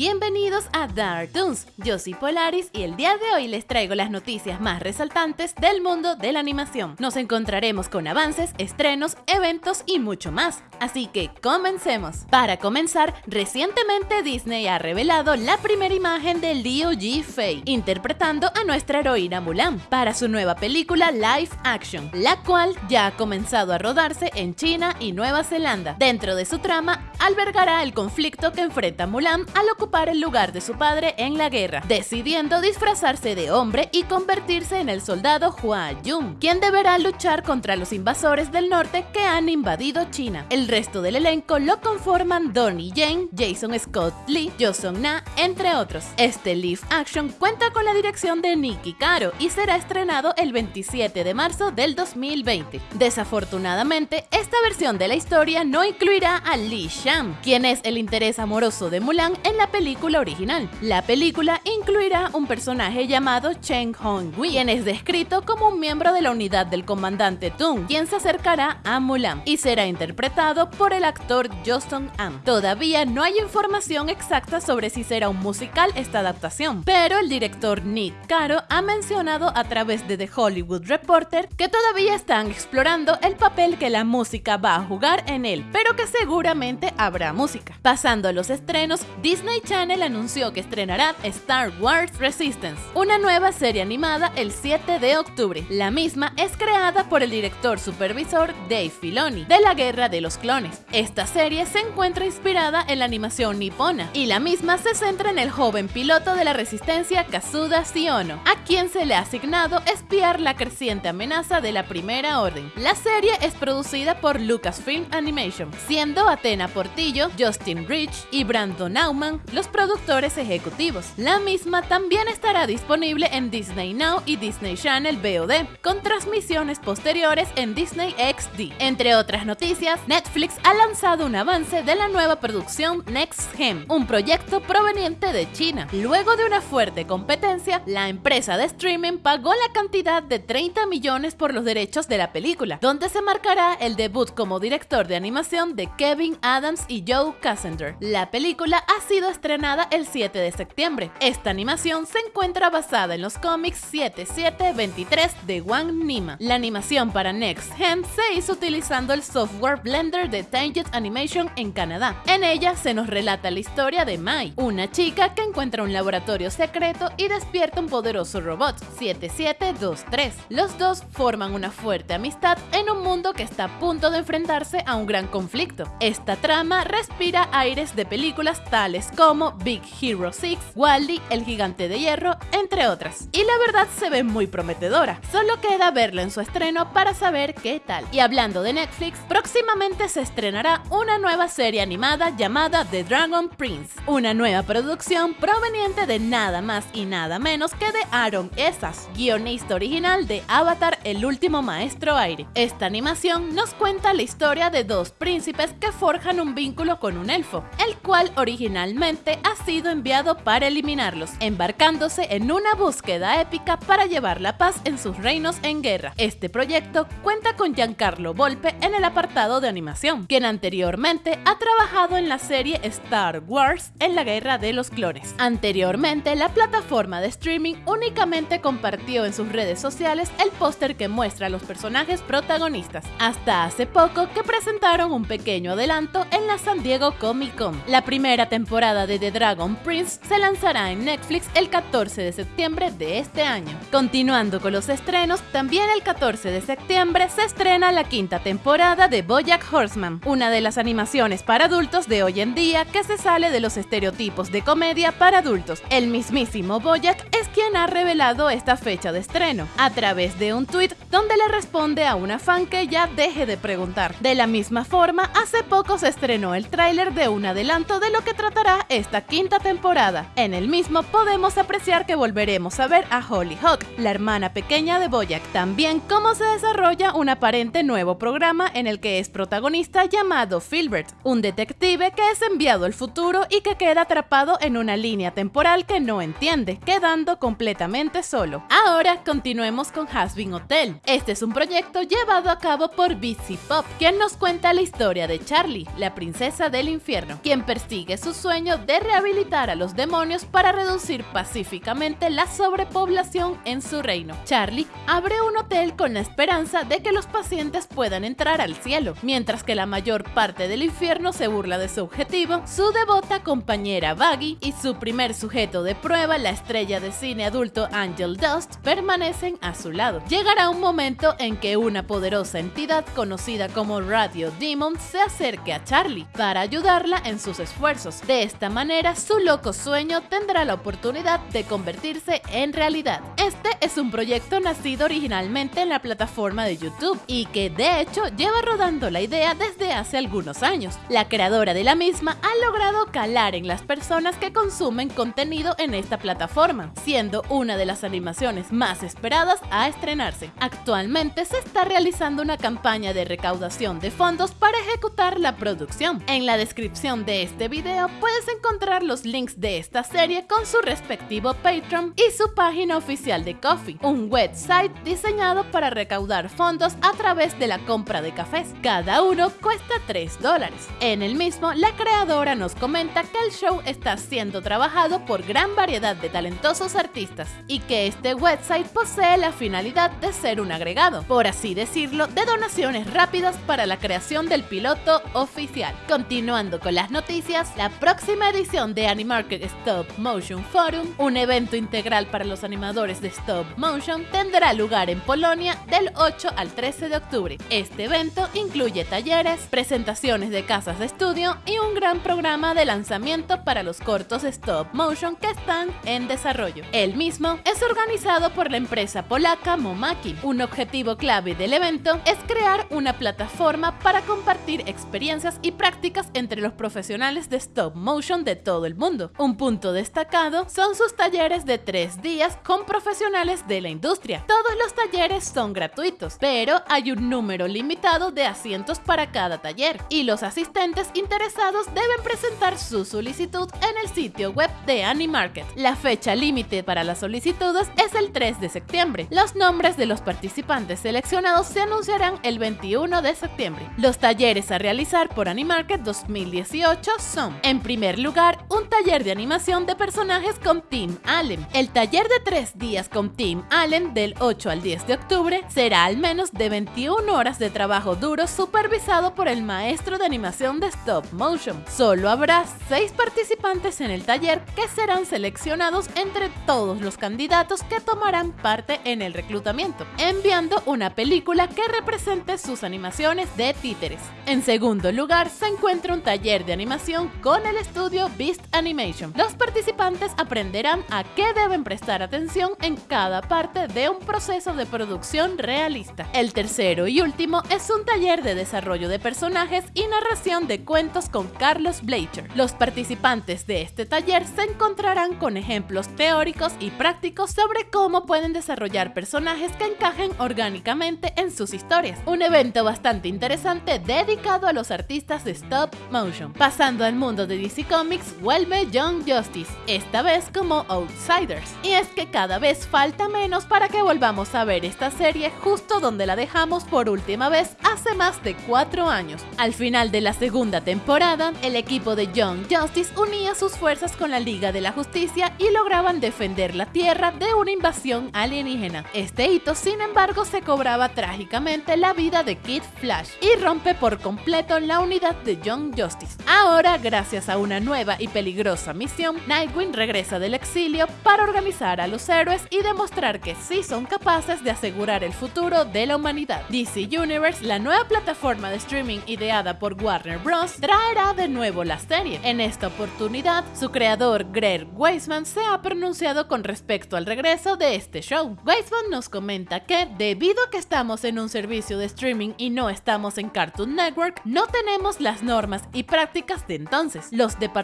Bienvenidos a Dark Toons, yo soy Polaris y el día de hoy les traigo las noticias más resaltantes del mundo de la animación. Nos encontraremos con avances, estrenos, eventos y mucho más, así que comencemos. Para comenzar, recientemente Disney ha revelado la primera imagen del D.O.G. Faye, interpretando a nuestra heroína Mulan, para su nueva película live action, la cual ya ha comenzado a rodarse en China y Nueva Zelanda. Dentro de su trama, albergará el conflicto que enfrenta Mulan al ocupar el lugar de su padre en la guerra, decidiendo disfrazarse de hombre y convertirse en el soldado Hua Yun, quien deberá luchar contra los invasores del norte que han invadido China. El resto del elenco lo conforman Donnie Jane, Jason Scott Lee, Sung Na, entre otros. Este live action cuenta con la dirección de Nicky Caro y será estrenado el 27 de marzo del 2020. Desafortunadamente, esta versión de la historia no incluirá a Li Shang, quien es el interés amoroso de Mulan en la película original. La película incluirá un personaje llamado Cheng Hong Wei, quien es descrito como un miembro de la unidad del comandante Tung, quien se acercará a Mulan y será interpretado por el actor Justin An. Todavía no hay información exacta sobre si será un musical esta adaptación, pero el director Nick Caro ha mencionado a través de The Hollywood Reporter que todavía están explorando el papel que la música va a jugar en él, pero que seguramente habrá música. Pasando a los estrenos, Disney Channel anunció que estrenará Star Wars Resistance, una nueva serie animada el 7 de octubre. La misma es creada por el director supervisor Dave Filoni, de la Guerra de los Clones. Esta serie se encuentra inspirada en la animación nipona, y la misma se centra en el joven piloto de la resistencia Kazuda Siono, a quien se le ha asignado espiar la creciente amenaza de la Primera Orden. La serie es producida por Lucasfilm Animation, siendo Atena Portillo, Justin Rich y Brandon Nauman los productores ejecutivos. La misma también estará disponible en Disney Now y Disney Channel VOD, con transmisiones posteriores en Disney XD. Entre otras noticias, Netflix ha lanzado un avance de la nueva producción Next Gen, un proyecto proveniente de China. Luego de una fuerte competencia, la empresa de streaming pagó la cantidad de 30 millones por los derechos de la película, donde se marcará el debut como director de animación de Kevin Adams y Joe Cassender. La película ha sido estrenada el 7 de septiembre. Esta animación se encuentra basada en los cómics 7723 de Wang Nima. La animación para Next Gen se hizo utilizando el software Blender de Tangent Animation en Canadá. En ella se nos relata la historia de Mai, una chica que encuentra un laboratorio secreto y despierta un poderoso robot, 7723. Los dos forman una fuerte amistad en un mundo que está a punto de enfrentarse a un gran conflicto. Esta trama respira aires de películas tales como Big Hero 6, Wally, El Gigante de Hierro, entre otras. Y la verdad se ve muy prometedora. Solo queda verla en su estreno para saber qué tal. Y hablando de Netflix, próximamente se estrenará una nueva serie animada llamada The Dragon Prince, una nueva producción proveniente de nada más y nada menos que de Aaron Esas, guionista original de Avatar El último maestro aire. Esta animación nos cuenta la historia de dos príncipes que forjan un vínculo con un elfo, el cual originalmente ha sido enviado para eliminarlos, embarcándose en una búsqueda épica para llevar la paz en sus reinos en guerra. Este proyecto cuenta con Giancarlo Volpe en el apartado de animación, quien anteriormente ha trabajado en la serie Star Wars en la Guerra de los Clones. Anteriormente, la plataforma de streaming únicamente compartió en sus redes sociales el póster que muestra a los personajes protagonistas, hasta hace poco que presentaron un pequeño adelanto en la San Diego Comic Con. La primera temporada de The Dragon Prince se lanzará en Netflix el 14 de septiembre de este año. Continuando con los estrenos, también el 14 de septiembre se estrena la quinta temporada de Bojack Horseman, una de las animaciones para adultos de hoy en día que se sale de los estereotipos de comedia para adultos. El mismísimo Bojack es quien ha revelado esta fecha de estreno, a través de un tweet donde le responde a una fan que ya deje de preguntar. De la misma forma, hace poco se estrenó el tráiler de un adelanto de lo que tratará esta quinta temporada. En el mismo podemos apreciar que volveremos a ver a Holly Hawk, la hermana pequeña de Boyack. También cómo se desarrolla un aparente nuevo programa en el que es protagonista llamado Filbert, un detective que es enviado al futuro y que queda atrapado en una línea temporal que no entiende, quedando completamente solo. Ahora continuemos con Hasbin Hotel. Este es un proyecto llevado a cabo por BC Pop, quien nos cuenta la historia de Charlie, la princesa del infierno, quien persigue su sueño de rehabilitar a los demonios para reducir pacíficamente la sobrepoblación en su reino. Charlie abre un hotel con la esperanza de que los pacientes puedan entrar al cielo, mientras que la mayor parte del infierno se burla de su objetivo, su devota compañera Baggy y su primer sujeto de prueba, la estrella de cine adulto Angel Dust, permanecen a su lado. Llegará un momento en que una poderosa entidad conocida como Radio Demon se acerque a Charlie para ayudarla en sus esfuerzos. De esta manera, su loco sueño tendrá la oportunidad de convertirse en realidad. Este es un proyecto nacido originalmente en la plataforma de YouTube y que de hecho lleva rodando la idea desde hace algunos años. La creadora de la misma ha logrado calar en las personas que consumen contenido en esta plataforma, siendo una de las animaciones más esperadas a estrenarse. Actualmente se está realizando una campaña de recaudación de fondos para ejecutar la producción. En la descripción de este video puedes encontrar los links de esta serie con su respectivo Patreon y su página oficial de Coffee, un website diseñado para recaudar fondos a través de la compra de cafés. Cada uno cuesta 3 dólares. En el mismo, la creadora nos comenta que el show está siendo trabajado por gran variedad de talentosos artistas y que este website posee la finalidad de ser un agregado, por así decirlo, de donaciones rápidas para la creación del piloto oficial. Continuando con las noticias, la próxima edición de Animarket Stop Motion Forum, un evento integral para los animadores de Stop Motion, tendrá lugar en Polonia del 8 al 13 de octubre. Este evento incluye talleres, presentaciones de casas de estudio y un gran programa de lanzamiento para los cortos stop motion que están en desarrollo. El mismo es organizado por la empresa polaca Momaki. Un objetivo clave del evento es crear una plataforma para compartir experiencias y prácticas entre los profesionales de stop motion de todo el mundo. Un punto destacado son sus talleres de tres días con profesionales de la industria. Todos los talleres son gratuitos, pero hay un número limitado de asientos para cada taller y los asistentes interesados deben presentar su solicitud en el sitio web de Animarket. La fecha límite para las solicitudes es el 3 de septiembre. Los nombres de los participantes seleccionados se anunciarán el 21 de septiembre. Los talleres a realizar por Animarket 2018 son, en primer lugar, un taller de animación de personajes con Tim Allen. El taller de tres días con Tim Allen del 8 al 10 de octubre será al menos de 21 horas de trabajo duro supervisado por el maestro de animación de stop motion. Solo habrá 6 participantes en el taller que serán seleccionados entre todos los candidatos que tomarán parte en el reclutamiento, enviando una película que represente sus animaciones de títeres. En segundo lugar, se encuentra un taller de animación con el estudio Beast Animation. Los participantes aprenderán a qué deben prestar atención en cada parte de un proceso de producción realista. El tercero y último es un taller de desarrollo de personajes y narración de cuentos con Carlos Bleacher. Los participantes de este taller se encontrarán con ejemplos teóricos y prácticos sobre cómo pueden desarrollar personajes que encajen orgánicamente en sus historias. Un evento bastante interesante dedicado a los artistas de stop motion. Pasando al mundo de DC Comics, vuelve Young Justice, esta vez como Outsiders. Y es que cada vez falta menos para que volvamos a ver esta serie justo donde la dejamos por última vez hace más de 4 años. Al final de la segunda temporada, el equipo de Young Justice unía sus fuerzas con la Liga de la Justicia y lograban defender la Tierra de una invasión alienígena. Este hito, sin embargo, se cobraba trágicamente la vida de Kid Flash y rompe por completo la unidad de Young Justice. Ahora, gracias a una nueva y peligrosa misión, Nightwing regresa del exilio para organizar a los héroes y demostrar que sí son capaces de asegurar el futuro de la humanidad. DC Universe, la nueva plataforma de streaming ideada por Warner Bros., traerá de nuevo la serie. En esta oportunidad, su creador Greg Weisman se ha pronunciado con respecto al regreso de este show. Weisman nos comenta que, debido a que estamos en un servicio de streaming y no estamos en Cartoon Network, no tenemos las normas y prácticas de entonces. Los departamentos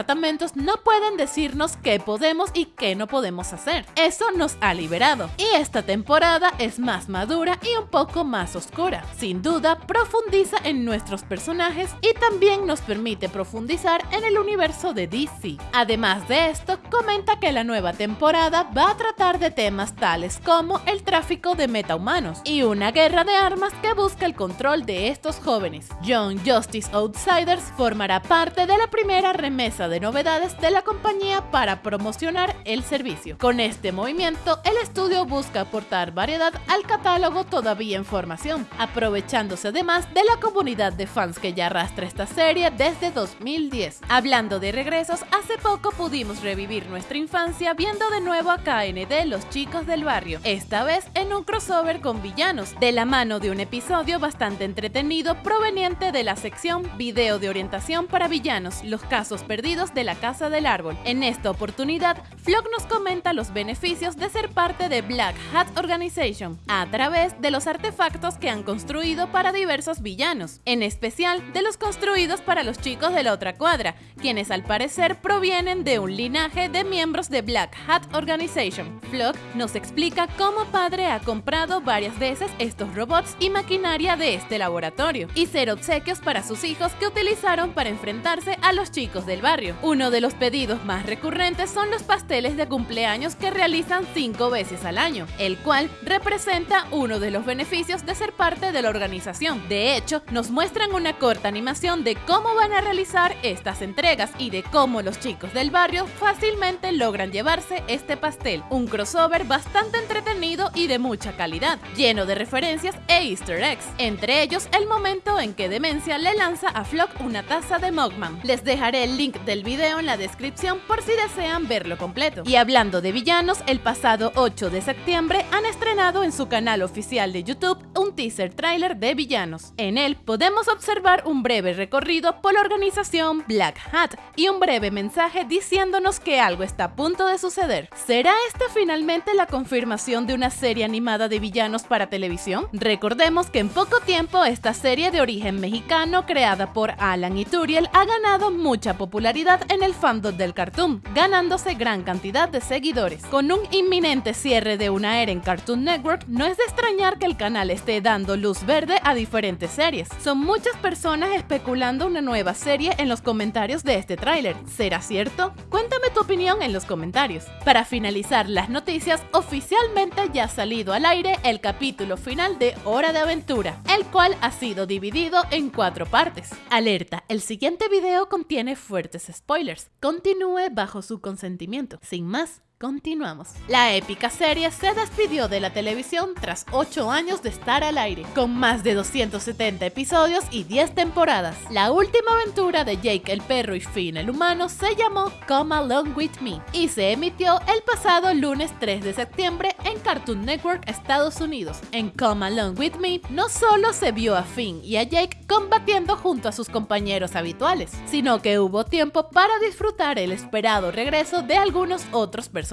no pueden decirnos qué podemos y qué no podemos hacer. Eso nos ha liberado. Y esta temporada es más madura y un poco más oscura. Sin duda, profundiza en nuestros personajes y también nos permite profundizar en el universo de DC. Además de esto, comenta que la nueva temporada va a tratar de temas tales como el tráfico de metahumanos y una guerra de armas que busca el control de estos jóvenes. Young Justice Outsiders formará parte de la primera remesa de novedades de la compañía para promocionar el servicio. Con este movimiento, el estudio busca aportar variedad al catálogo todavía en formación, aprovechándose además de la comunidad de fans que ya arrastra esta serie desde 2010. Hablando de regresos, hace poco pudimos revivir nuestra infancia viendo de nuevo a KND Los Chicos del Barrio, esta vez en un crossover con villanos, de la mano de un episodio bastante entretenido proveniente de la sección Video de orientación para villanos, los casos perdidos de la Casa del Árbol. En esta oportunidad, Flock nos comenta los beneficios de ser parte de Black Hat Organization a través de los artefactos que han construido para diversos villanos, en especial de los construidos para los chicos de la otra cuadra, quienes al parecer provienen de un linaje de miembros de Black Hat Organization. Flock nos explica cómo padre ha comprado varias veces estos robots y maquinaria de este laboratorio y ser obsequios para sus hijos que utilizaron para enfrentarse a los chicos del barrio. Uno de los pedidos más recurrentes son los pasteles de cumpleaños que realizan cinco veces al año, el cual representa uno de los beneficios de ser parte de la organización. De hecho, nos muestran una corta animación de cómo van a realizar estas entregas y de cómo los chicos del barrio fácilmente logran llevarse este pastel. Un crossover bastante entretenido y de mucha calidad, lleno de referencias e easter eggs, entre ellos el momento en que Demencia le lanza a Flock una taza de Mogman. Les dejaré el link del video en la descripción por si desean verlo completo. Y hablando de villanos, el pasado 8 de septiembre han estrenado en su canal oficial de YouTube un teaser trailer de villanos. En él podemos observar un breve recorrido por la organización Black Hat y un breve mensaje diciéndonos que algo está a punto de suceder. ¿Será esta finalmente la confirmación de una serie animada de villanos para televisión? Recordemos que en poco tiempo esta serie de origen mexicano creada por Alan y Turiel ha ganado mucha popularidad en el fandom del cartoon, ganándose gran cantidad de seguidores. Con un inminente cierre de una era en Cartoon Network, no es de extrañar que el canal esté dando luz verde a diferentes series. Son muchas personas especulando una nueva serie en los comentarios de este tráiler. ¿Será cierto? Cuéntame tu opinión en los comentarios. Para finalizar las noticias, oficialmente ya ha salido al aire el capítulo final de Hora de Aventura, el cual ha sido dividido en cuatro partes. Alerta, el siguiente video contiene fuertes spoilers. Continúe bajo su consentimiento. Sin más, Continuamos. La épica serie se despidió de la televisión tras 8 años de estar al aire, con más de 270 episodios y 10 temporadas. La última aventura de Jake el perro y Finn el humano se llamó Come Along With Me y se emitió el pasado lunes 3 de septiembre en Cartoon Network Estados Unidos. En Come Along With Me no solo se vio a Finn y a Jake combatiendo junto a sus compañeros habituales, sino que hubo tiempo para disfrutar el esperado regreso de algunos otros personajes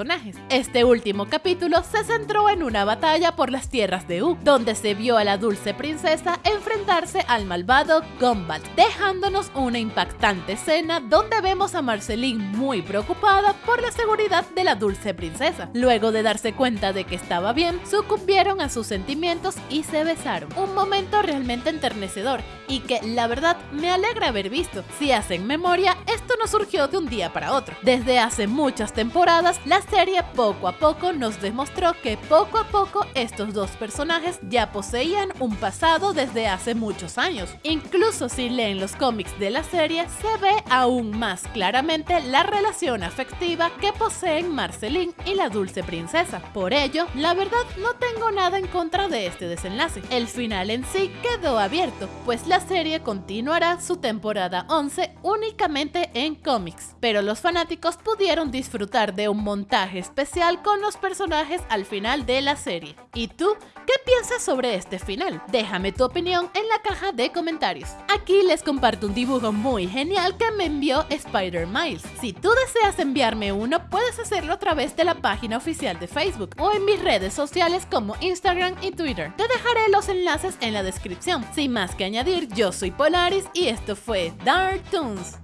este último capítulo se centró en una batalla por las tierras de U, donde se vio a la dulce princesa enfrentarse al malvado Gumball, dejándonos una impactante escena donde vemos a Marceline muy preocupada por la seguridad de la dulce princesa. Luego de darse cuenta de que estaba bien, sucumbieron a sus sentimientos y se besaron. Un momento realmente enternecedor y que la verdad me alegra haber visto. Si hacen memoria, esto no surgió de un día para otro. Desde hace muchas temporadas, la serie poco a poco nos demostró que poco a poco estos dos personajes ya poseían un pasado desde hace muchos años. Incluso si leen los cómics de la serie, se ve aún más claramente la relación afectiva que poseen Marceline y la dulce princesa. Por ello, la verdad no tengo nada en contra de este desenlace. El final en sí quedó abierto, pues la serie continuará su temporada 11 únicamente en cómics, pero los fanáticos pudieron disfrutar de un montón especial con los personajes al final de la serie. ¿Y tú qué piensas sobre este final? Déjame tu opinión en la caja de comentarios. Aquí les comparto un dibujo muy genial que me envió Spider Miles. Si tú deseas enviarme uno, puedes hacerlo a través de la página oficial de Facebook o en mis redes sociales como Instagram y Twitter. Te dejaré los enlaces en la descripción. Sin más que añadir, yo soy Polaris y esto fue Dark Toons.